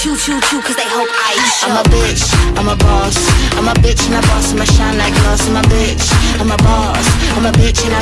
choo choo chew, cause they hope I show. I'm a bitch, I'm a boss. I'm a bitch and a boss, I'ma shine like glass. I'm a bitch, I'm a boss. I'm a bitch and I